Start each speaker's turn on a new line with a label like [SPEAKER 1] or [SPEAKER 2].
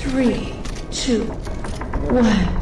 [SPEAKER 1] three, two, one.